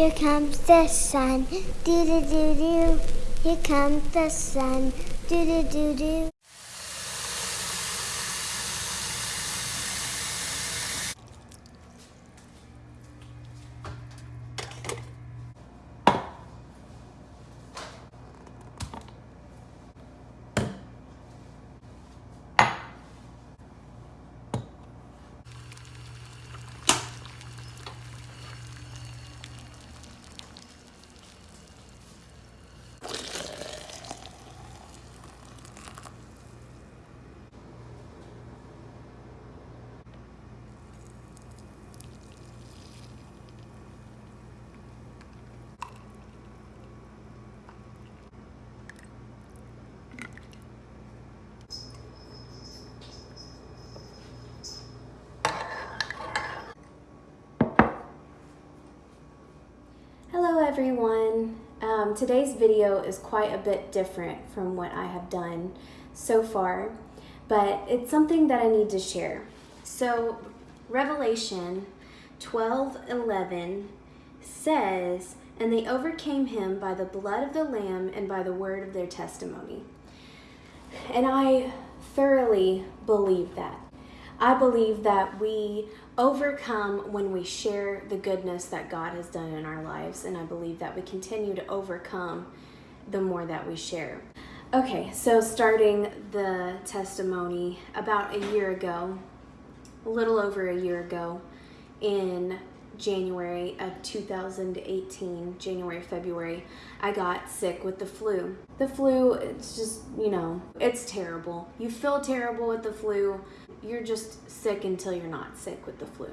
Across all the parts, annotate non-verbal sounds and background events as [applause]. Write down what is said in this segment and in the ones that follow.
Here comes the sun. Do do do do. Here comes the sun. Do do do do. Today's video is quite a bit different from what I have done so far, but it's something that I need to share. So Revelation 12, 11 says, And they overcame him by the blood of the Lamb and by the word of their testimony. And I thoroughly believe that. I believe that we overcome when we share the goodness that God has done in our lives, and I believe that we continue to overcome the more that we share. Okay, so starting the testimony about a year ago, a little over a year ago, in January of 2018, January, February, I got sick with the flu. The flu, it's just, you know, it's terrible. You feel terrible with the flu. You're just sick until you're not sick with the flu.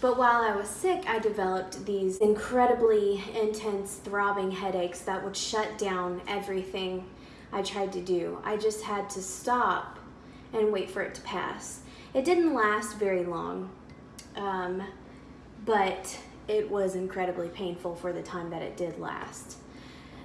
But while I was sick, I developed these incredibly intense throbbing headaches that would shut down everything I tried to do. I just had to stop and wait for it to pass. It didn't last very long. Um, but it was incredibly painful for the time that it did last.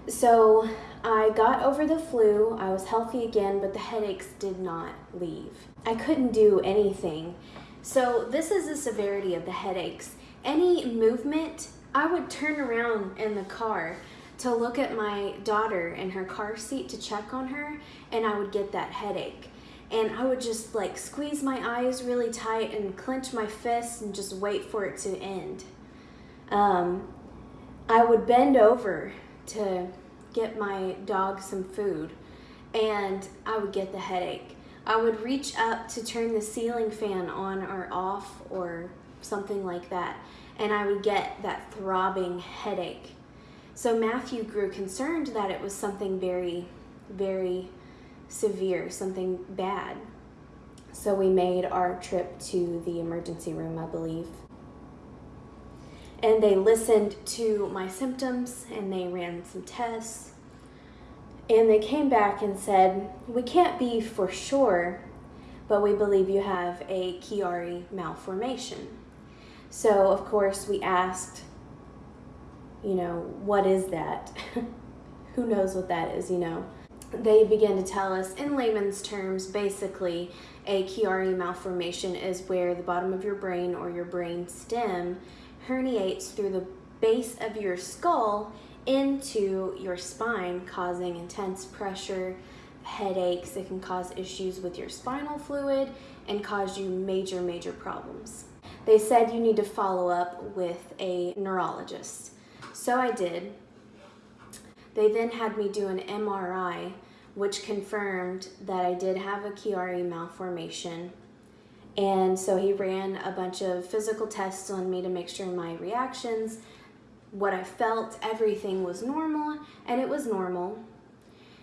So I got over the flu, I was healthy again, but the headaches did not leave. I couldn't do anything. So this is the severity of the headaches. Any movement, I would turn around in the car to look at my daughter in her car seat to check on her, and I would get that headache and I would just like squeeze my eyes really tight and clench my fists and just wait for it to end. Um, I would bend over to get my dog some food and I would get the headache. I would reach up to turn the ceiling fan on or off or something like that and I would get that throbbing headache. So Matthew grew concerned that it was something very, very severe, something bad. So we made our trip to the emergency room, I believe. And they listened to my symptoms and they ran some tests. And they came back and said, We can't be for sure, but we believe you have a Chiari malformation. So, of course, we asked, you know, what is that? [laughs] Who knows what that is, you know? they began to tell us in layman's terms basically a Chiari malformation is where the bottom of your brain or your brain stem herniates through the base of your skull into your spine causing intense pressure headaches it can cause issues with your spinal fluid and cause you major major problems. They said you need to follow up with a neurologist. So i did. They then had me do an MRI, which confirmed that I did have a Chiari malformation. And so he ran a bunch of physical tests on me to make sure my reactions, what I felt, everything was normal, and it was normal.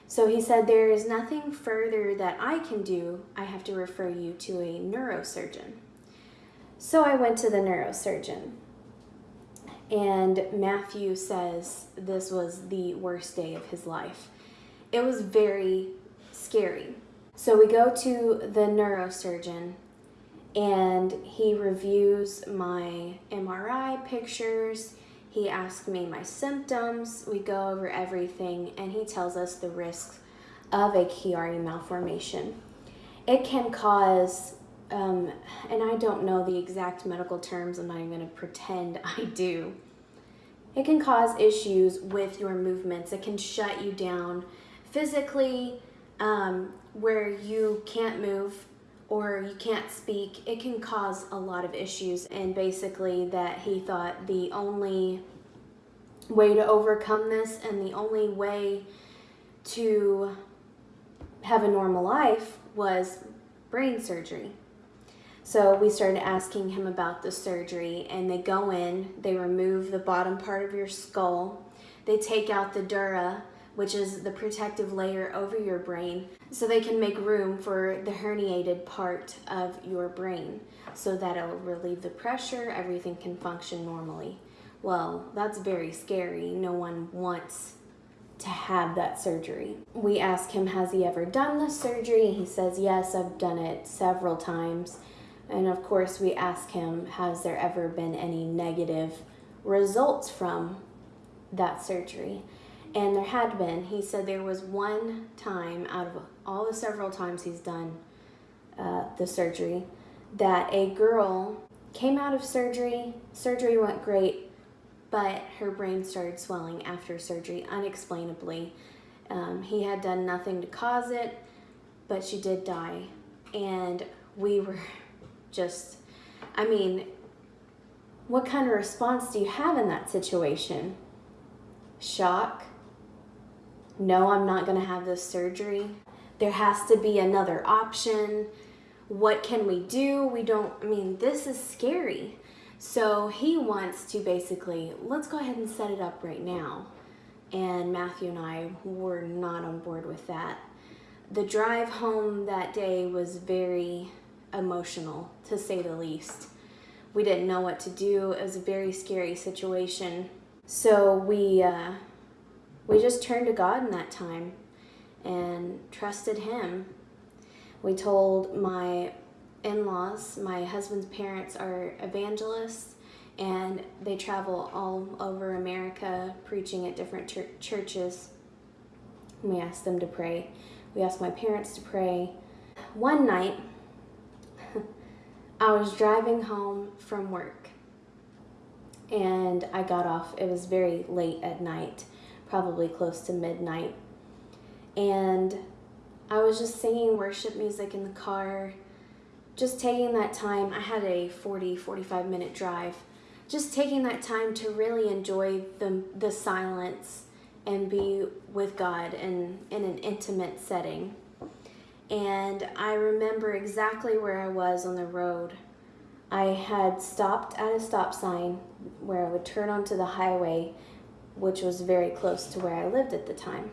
So he said, there is nothing further that I can do. I have to refer you to a neurosurgeon. So I went to the neurosurgeon. And Matthew says this was the worst day of his life. It was very scary. So we go to the neurosurgeon and he reviews my MRI pictures. He asks me my symptoms. We go over everything and he tells us the risks of a Chiari malformation. It can cause um, and I don't know the exact medical terms, I'm not even going to pretend [laughs] I do. it can cause issues with your movements. It can shut you down physically, um, where you can't move or you can't speak. It can cause a lot of issues. And basically, that he thought the only way to overcome this and the only way to have a normal life was brain surgery. So we started asking him about the surgery, and they go in, they remove the bottom part of your skull, they take out the dura, which is the protective layer over your brain, so they can make room for the herniated part of your brain so that it'll relieve the pressure, everything can function normally. Well, that's very scary. No one wants to have that surgery. We ask him, Has he ever done the surgery? He says, Yes, I've done it several times. And of course, we ask him, Has there ever been any negative results from that surgery? And there had been. He said there was one time out of all the several times he's done uh, the surgery that a girl came out of surgery. Surgery went great, but her brain started swelling after surgery unexplainably. Um, he had done nothing to cause it, but she did die. And we were [laughs] just, I mean, what kind of response do you have in that situation? Shock? No, I'm not going to have this surgery. There has to be another option. What can we do? We don't, I mean, this is scary. So he wants to basically, let's go ahead and set it up right now. And Matthew and I were not on board with that. The drive home that day was very emotional, to say the least. We didn't know what to do. It was a very scary situation. So we uh, we just turned to God in that time and trusted Him. We told my in-laws, my husband's parents are evangelists, and they travel all over America preaching at different ch- churches. We asked them to pray. We asked my parents to pray. One night, [laughs] I was driving home from work and I got off. It was very late at night, probably close to midnight. And I was just singing worship music in the car, just taking that time. I had a 40, 45 minute drive. Just taking that time to really enjoy the, the silence and be with God in, in an intimate setting and I remember exactly where I was on the road. I had stopped at a stop sign where I would turn onto the highway, which was very close to where I lived at the time.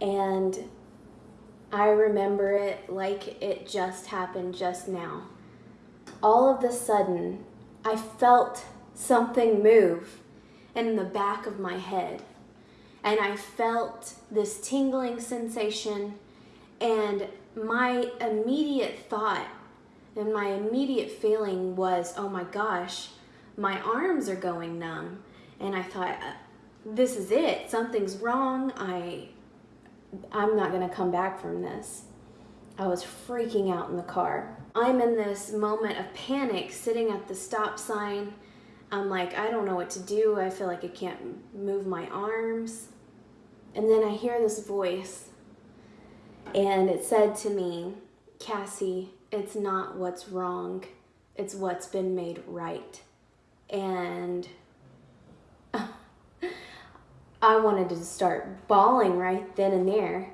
And I remember it like it just happened just now. All of a sudden, I felt something move in the back of my head. And I felt this tingling sensation and my immediate thought and my immediate feeling was, oh my gosh, my arms are going numb. And I thought, uh, this is it. Something's wrong. I, I'm not going to come back from this. I was freaking out in the car. I'm in this moment of panic sitting at the stop sign. I'm like, I don't know what to do. I feel like I can't move my arms. And then I hear this voice and it said to me, Cassie, it's not what's wrong, it's what's been made right. And I wanted to start bawling right then and there.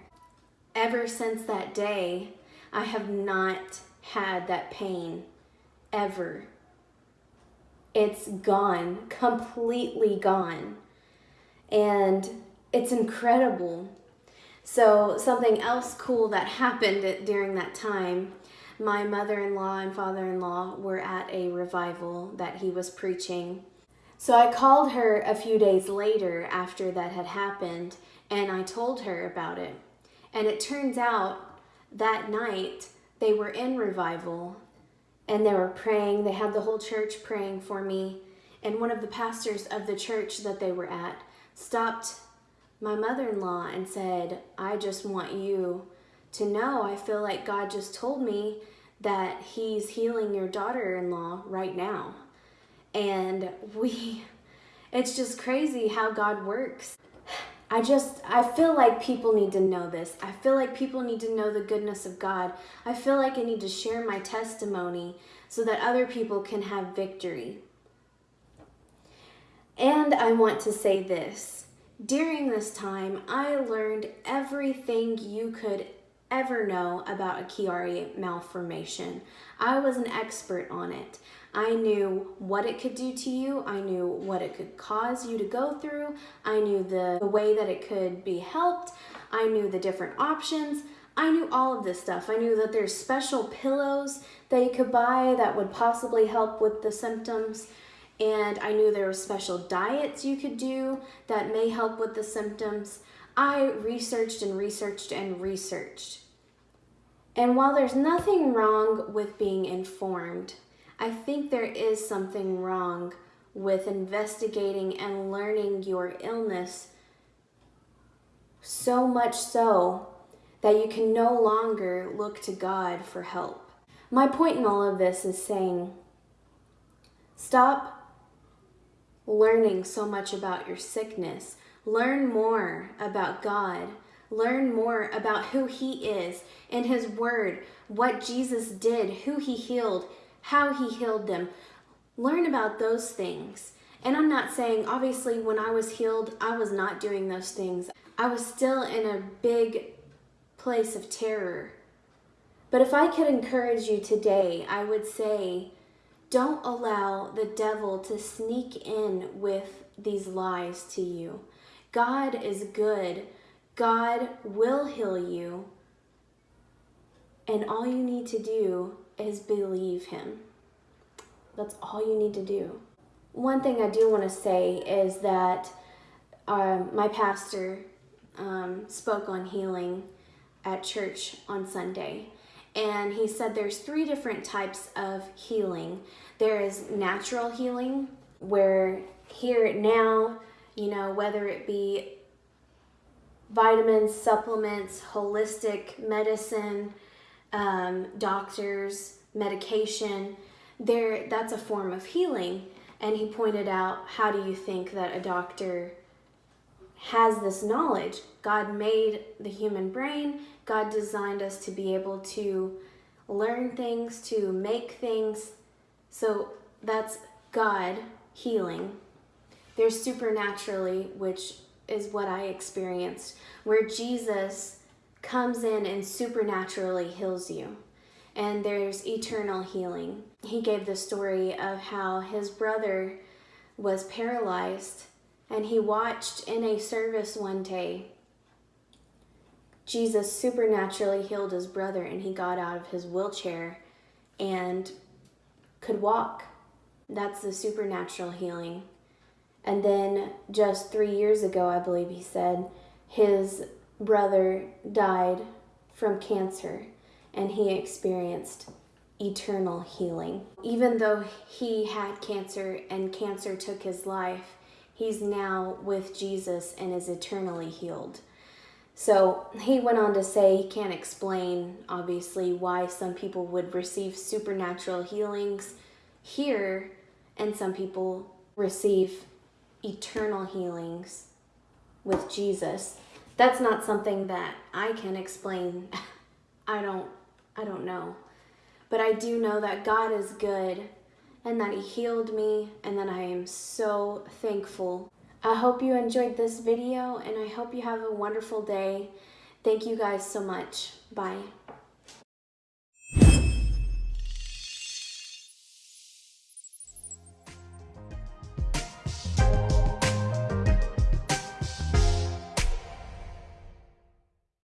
Ever since that day, I have not had that pain ever. It's gone, completely gone. And it's incredible so, something else cool that happened during that time my mother in law and father in law were at a revival that he was preaching. So, I called her a few days later after that had happened and I told her about it. And it turns out that night they were in revival and they were praying. They had the whole church praying for me. And one of the pastors of the church that they were at stopped my mother in law and said, I just want you to know I feel like God just told me that He's healing your daughter in law right now. And we, It's just crazy how God works. I just, I feel like people need to know this. I feel like people need to know the goodness of God. I feel like I need to share my testimony so that other people can have victory. And I want to say this. During this time, I learned everything you could ever know about a Chiari malformation. I was an expert on it. I knew what it could do to you. I knew what it could cause you to go through. I knew the, the way that it could be helped. I knew the different options. I knew all of this stuff. I knew that there's special pillows that you could buy that would possibly help with the symptoms. And I knew there were special diets you could do that may help with the symptoms. I researched and researched and researched. And while there's nothing wrong with being informed, I think there is something wrong with investigating and learning your illness so much so that you can no longer look to God for help. My point in all of this is saying stop learning so much about your sickness. Learn more about God. Learn more about who He is and His Word, what Jesus did, who He healed, how he healed them. Learn about those things. And I'm not saying, obviously, when I was healed, I was not doing those things. I was still in a big place of terror. But if I could encourage you today, I would say, don't allow the devil to sneak in with these lies to you. God is good. God will heal you. And all you need to do is believe him. That's all you need to do. One thing I do want to say is that um, my pastor um, spoke on healing at church on Sunday. And he said there's three different types of healing. There is natural healing, where here now, you know, whether it be vitamins, supplements, holistic medicine, um, doctors, medication, there that's a form of healing. And he pointed out, how do you think that a doctor has this knowledge? God made the human brain. God designed us to be able to learn things, to make things. So that's God healing. There's supernaturally, which is what I experienced, where Jesus comes in and supernaturally heals you. And there's eternal healing. He gave the story of how his brother was paralyzed and he watched in a service one day Jesus supernaturally healed his brother and he got out of his wheelchair and could walk. That's the supernatural healing. And then just three years ago, I believe he said, his brother died from cancer and he experienced eternal healing. Even though he had cancer and cancer took his life, he's now with Jesus and is eternally healed. So he went on to say he can't explain, obviously, why some people would receive supernatural healings here and some people receive eternal healings with Jesus that's not something that I can explain. [laughs] I don't I don't know. But I do know that God is good and that he healed me and that I am so thankful. I hope you enjoyed this video and I hope you have a wonderful day. Thank you guys so much. Bye.